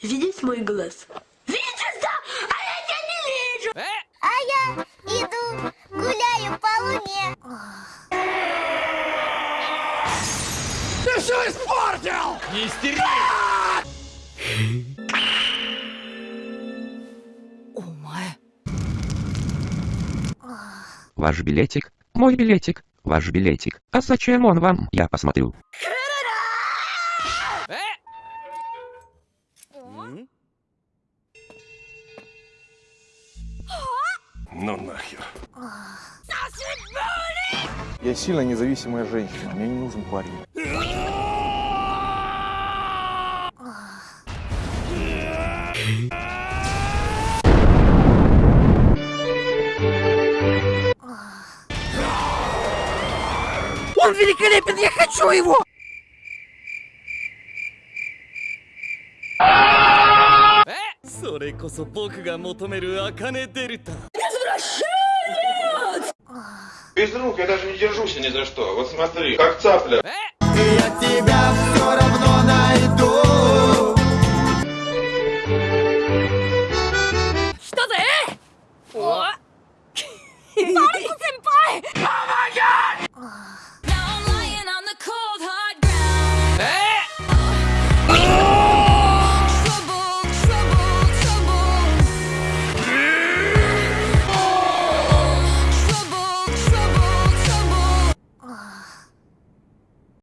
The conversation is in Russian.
Видишь мой глаз? Видишь, да? А я тебя не вижу! А я иду, гуляю по луне. Ты все испортил! Не истери! Ваш билетик, мой билетик, ваш билетик. А зачем он вам? Я посмотрю. Ну нахер. Я сильно независимая женщина, мне не нужен парень. Он великолепен, я хочу его! Без рук я даже не держусь ни за что. Вот смотри, как цапля. Я тебя